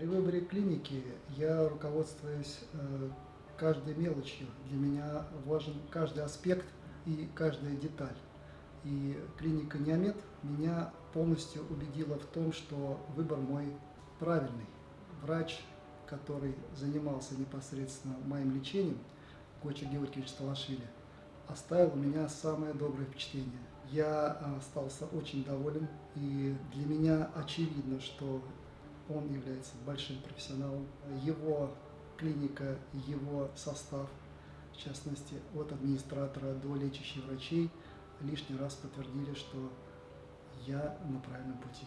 При выборе клиники я руководствуюсь э, каждой мелочью. Для меня важен каждый аспект и каждая деталь. И клиника Неомед меня полностью убедила в том, что выбор мой правильный. Врач, который занимался непосредственно моим лечением, Гоча Георгиевич Талашвили, оставил у меня самое доброе впечатление. Я а, остался очень доволен, и для меня очевидно, что он является большим профессионалом. Его клиника, его состав, в частности, от администратора до лечащих врачей, лишний раз подтвердили, что я на правильном пути.